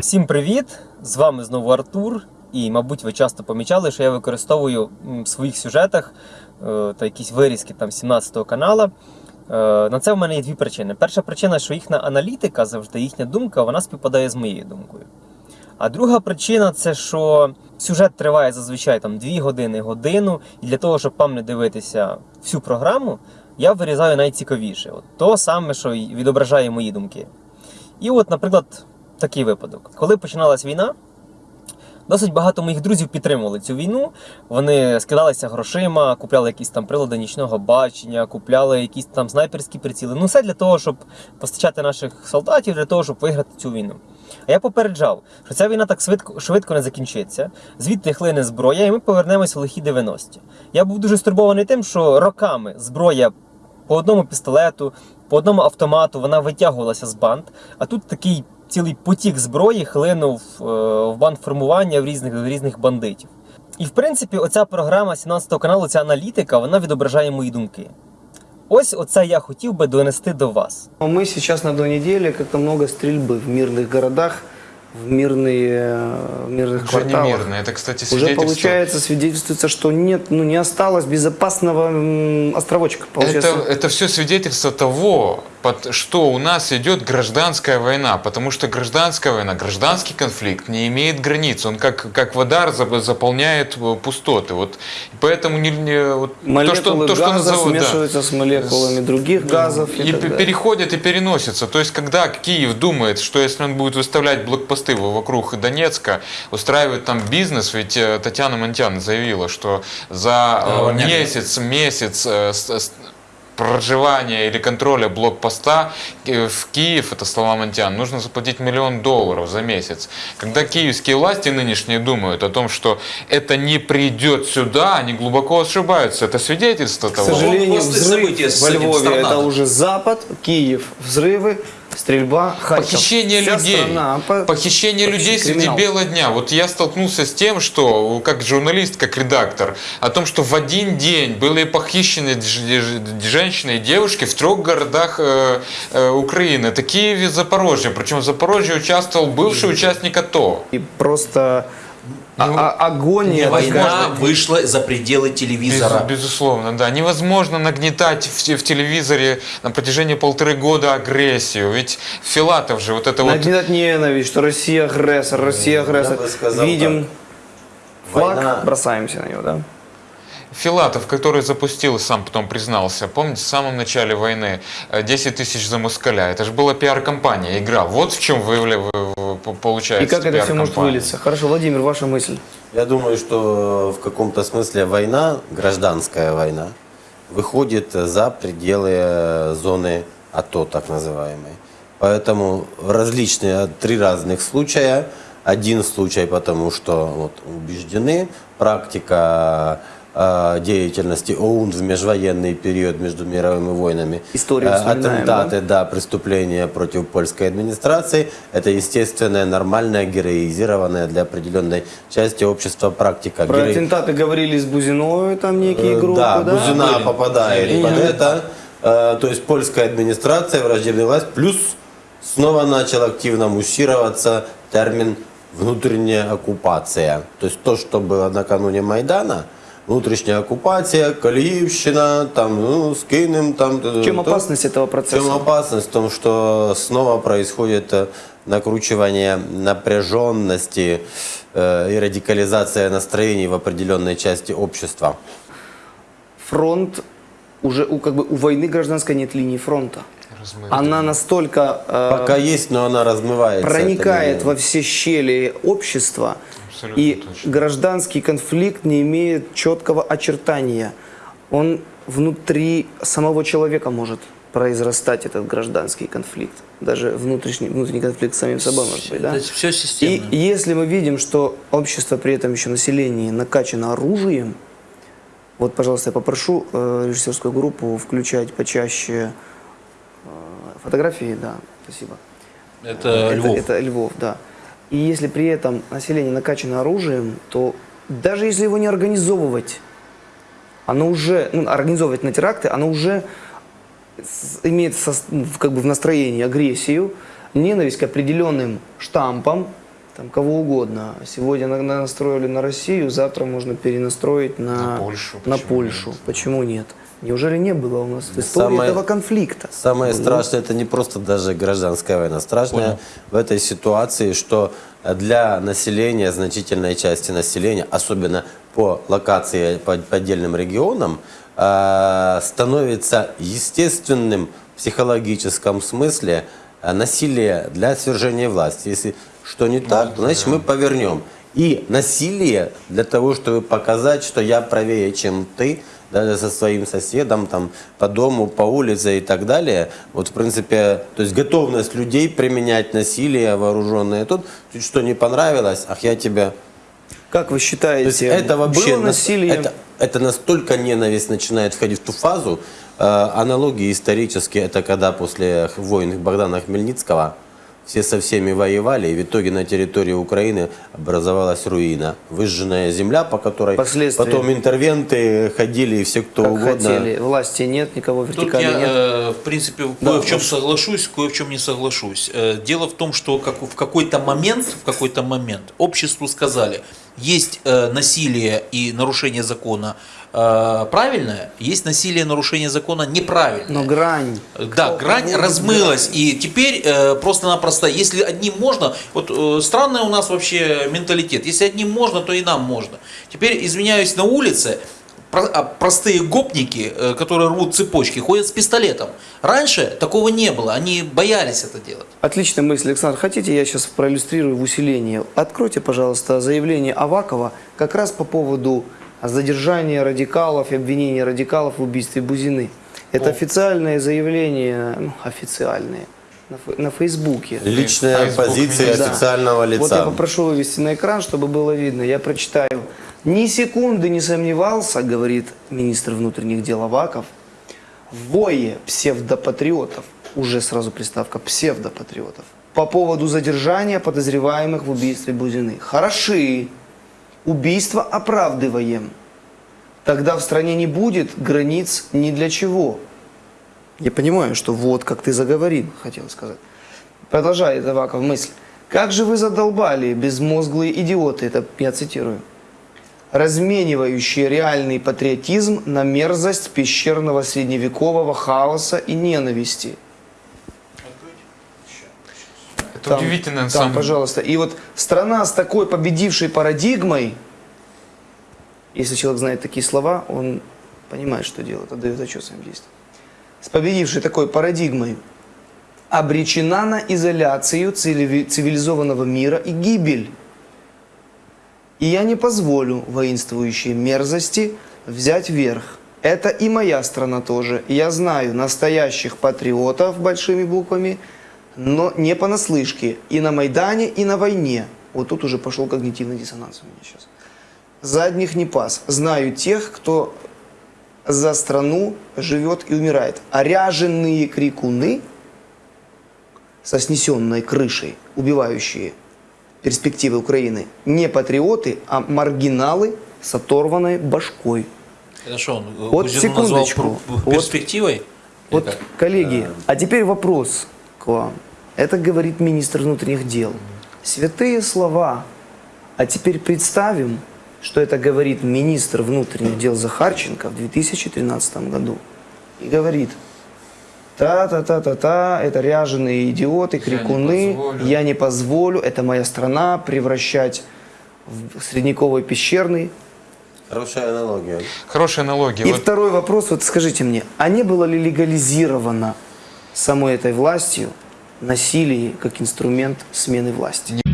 Всім привіт! З вами знову Артур. І, мабуть, ви часто помічали, що я використовую в своїх сюжетах е, та якісь вирізки там 17-го канала. Е, на це в мене є дві причини. Перша причина, що їхня аналітика, завжди їхня думка, вона співпадає з моєю думкою. А друга причина це що сюжет триває зазвичай там 2 години, годину, і для того, щоб вам не дивитися всю програму, я вирізаю найцікавіше. От то саме, що відображає мої думки. І от, наприклад, такий випадок. Коли починалась війна, досить багато моїх друзів підтримували цю війну. Вони скидалися грошима, купляли якісь там прилади нічного бачення, купляли якісь там снайперські приціли. Ну, все для того, щоб постачати наших солдатів, для того, щоб виграти цю війну. А я попереджав, що ця війна так швидко, швидко не закінчиться, звідти хлине зброя, і ми повернемось в лихі 90-ті. Я був дуже стурбований тим, що роками зброя по одному пістолету, по одному автомату вона витягувалася з банд, а тут такий цілий потік зброї хлинув е, в бандформування в різних, в різних бандитів. І в принципі, оця програма 17 каналу, ця аналітика, вона відображає мої думки. Ось оце я хотів би донести до вас. Но Мы сейчас на той неделе как-то много стрельбы в мирных городах, в мирные, в мирных Уже не кварталах. мирно. Это, кстати, Уже свидетельство. получается, свидетельствуется, что нет, ну не осталось безопасного м, островочка. Получается, Это, это все свидетельство того, под что у нас идет гражданская война, потому что гражданская война, гражданский конфликт не имеет границ, он как, как вода зап- заполняет э, пустоты. Вот, и поэтому не, не- вот то, что, то, что газа назовут, да. смешиваются с молекулами других газов. И, И переходят и переносятся. То есть, когда Киев думает, что если он будет выставлять блокпосты вокруг Донецка, устраивать там бизнес, ведь э, Татьяна Монтян заявила, что за э, О, нет. месяц, месяц э, с- с- проживания или контроля блокпоста э, в Киев, это слова Монтян, нужно заплатить миллион долларов за месяц. Когда киевские власти нынешние думают о том, что это не придет сюда, они глубоко ошибаются. Это свидетельство К того. сожалению, После взрыв во Львове это уже Запад, Киев, взрывы, стрельба, Харьков. Похищение Вся людей. страна по- Похищение людей среди криминал. бела дня. Вот я столкнулся с тем, что, как журналист, как редактор, о том, что в один день были похищены женщины и девушки в трех городах э, э, Украины. Это Киев и Запорожье. Причем в Запорожье участвовал бывший участник АТО. И просто Ну, а- агония. Война вышла за пределы Без- телевизора. безусловно, да. Невозможно нагнетать в, в телевизоре на протяжении полторы года агрессию. Ведь Филатов же вот это вот... Нагнетать ненависть, что Россия агрессор, Россия агрессор. бы сказал Видим флаг, Война- бросаемся на него, да? Филатов, который запустил, сам потом признался, помните, в самом начале войны э, 10 тысяч за москаля. Это же была пиар-компания, игра. Вот в чем выявля, вы- вы- И получается как это все может вылиться? Хорошо, Владимир, ваша мысль. Я думаю, что в каком-то смысле война, гражданская война, выходит за пределы э, зоны АТО, так называемой. Поэтому различные, три разных случая. Один случай, потому что вот, убеждены, практика э, деятельности ОУН в межвоенный период между мировыми войнами. Историю Э, Атентаты, да, преступления против польской администрации. Это естественная, нормальная, героизированная для определенной части общества практика. Про Герои- атентаты говорили с Бузиновой, там некие Э, группы, да, да? Бузина Были. попадает И- под это. Э, То есть польская администрация, враждебная власть, плюс снова начал активно муссироваться термин внутренняя оккупация. То есть то, что было накануне Майдана, внутренняя оккупация, Калиевщина, там, ну, с Киевом, там... В чем то- опасность этого в процесса? чем опасность? В том, что снова происходит накручивание напряженности э, и радикализация настроений в определенной части общества. Фронт, уже у, как бы, у войны гражданской нет линии фронта. Размыто. Она настолько э, Пока есть, но она размывается. проникает во все щели общества, Абсолютно и точно. гражданский конфликт не имеет четкого очертания. Он внутри самого человека может произрастать этот гражданский конфликт. Даже внутренний, внутренний конфликт с самим собой может быть. Да? Это все И системно. если мы видим, что общество при этом еще население накачано оружием, вот, пожалуйста, я попрошу э, режиссерскую группу включать почаще э, фотографии, да, спасибо. Это Львов. Это Львов, да. И если при этом население накачано оружием, то даже если его не организовывать, оно уже, ну, организовывать на теракты, оно уже имеет сос- ну, как бы в настроении агрессию, ненависть к определенным штампам, там кого угодно. Сегодня на- настроили на Россию, завтра можно перенастроить на, На Польшу, на почему Польшу. нет? Почему нет? Неужели не было у нас в истории Самое- этого конфликта? Самое Ну, страшное это не просто даже гражданская война. Страшное в этой ситуации, что для населения, значительной части населения, особенно по локации, по, по отдельным регионам, э, становится естественным в психологическом смысле э, насилие для свержения власти. Если что не так, значит мы повернем. И насилие для того, чтобы показать, что я правее, чем ты, даже со своим соседом, там, по дому, по улице и так далее. Вот, в принципе, то есть готовность людей применять насилие вооруженное. Тут чуть что не понравилось, ах, я тебя... Как вы То есть считаете, это вообще... было нас- насилие? Это, это настолько ненависть начинает входить в ту фазу. э, аналогии исторические, это когда после войн Богдана Хмельницкого все со всеми воевали, и в итоге на территории Украины образовалась руина. Выжженная земля, по которой потом интервенты ходили, и все кто как угодно. хотели. Власти нет, никого Тут вертикали я, нет. э, в принципе, Да, кое в чем соглашусь, кое в чем не соглашусь. Э, Дело в том, что как в какой-то момент, в какой-то момент обществу сказали, есть э, насилие и нарушение закона э, правильное, есть насилие нарушение закона неправильное. Но грань. Да, грань размылась, и теперь э, просто-напросто, если одним можно, вот э, странный у нас вообще менталитет, если одним можно, то и нам можно. Теперь, извиняюсь, на улице а простые гопники, э, которые рвут цепочки, ходят с пистолетом. Раньше такого не было, они боялись это делать. Отличная мысль, Александр. Хотите, я сейчас проиллюстрирую в усилении? Откройте, пожалуйста, заявление Авакова как раз по поводу задержания радикалов и обвинения радикалов в убийстве Бузины. Это официальное заявление, ну, официальное, на, на Фейсбуке. Личная Facebook позиция. Да. официального лица. Вот я попрошу вывести на экран, чтобы было видно. Я прочитаю. Ни секунды не сомневался, говорит министр внутренних дел Аваков, в вое псевдопатриотов, уже сразу приставка псевдопатриотов, по поводу задержания подозреваемых в убийстве Бузины. Хороши, убийство оправдываем. Тогда в стране не будет границ ни для чего. Я понимаю, что вот как ты заговорил, хотел сказать. Продолжает Аваков мысль. Как же вы задолбали, безмозглые идиоты, это я цитирую, разменивающие реальный патриотизм на мерзость пещерного средневекового хаоса и ненависти. Это удивительно, на там, самом пожалуйста. И вот страна с такой победившей парадигмой, если человек знает такие слова, он понимает, что делает, отдает отчет своим действиям. С победившей такой парадигмой обречена на изоляцию цивили- цивилизованного мира и гибель. И я не позволю воинствующей мерзости взять верх. Это и моя страна тоже. Я знаю настоящих патриотов большими буквами, но не понаслышке. И на Майдане, и на войне. Вот тут уже пошел когнитивный диссонанс у меня сейчас. Задних не пас. Знаю тех, кто за страну живет и умирает. А крикуны со снесенной крышей, убивающие перспективы Украины, не патриоты, а маргиналы с оторванной башкой. Что, он э, Вот секундочку. Вот- перспективой? Вот, как? коллеги, а теперь вопрос к вам. Это говорит министр внутренних дел. Святые слова. А теперь представим, что это говорит министр внутренних дел Захарченко в 2013 году. И говорит, та-та-та-та-та, это ряженые идиоты, крикуны, позволю». я не позволю, это моя страна, превращать в средневековый пещерный. Хорошая аналогия. Хорошая аналогия. И Вот второй вопрос, вот скажите мне, а не было ли легализировано самой этой властью насилие как инструмент смены власти?